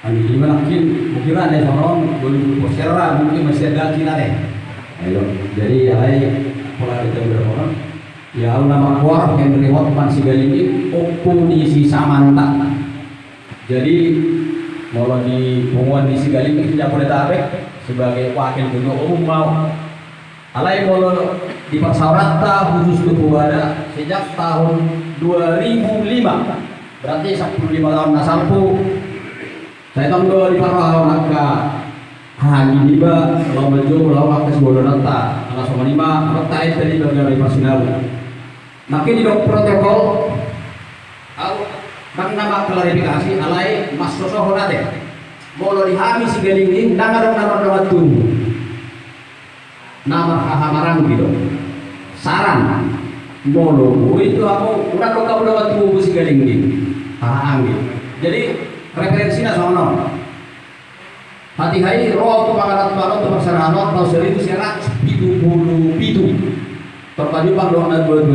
Ani gimana mungkin mungkin ada sono belum posera mungkin masih ada kita deh. Ayo, jadi ya pola kita berapa Ya nama kuar Henry Hotman Sigalingin Oppo di si Samanta. Jadi mau di pengumuman di Sigalingin Jabodetabek sebagai wakil ketua umum mau Alai mau di Pasaurata khusus Kepuada sejak tahun 2005 berarti 15 tahun nasalpu saya dua di Parau Naka Haji Diba kalau menjual lawan ke sebuah nata anak sama lima rata itu tadi dari Pasinalu makin di protokol au bang nama klarifikasi alai mas sosok honate. Mau dihami si nama dong nama nama tunggu nama hamarang gitu. Saran molo itu aku udah kok kamu dapat tunggu si galing ini gitu. Jadi referensinya sono hati-hati roh tu pangarat pangarat tu paksarano tau seribu serat pitu puluh pitu. Terpaju bang doang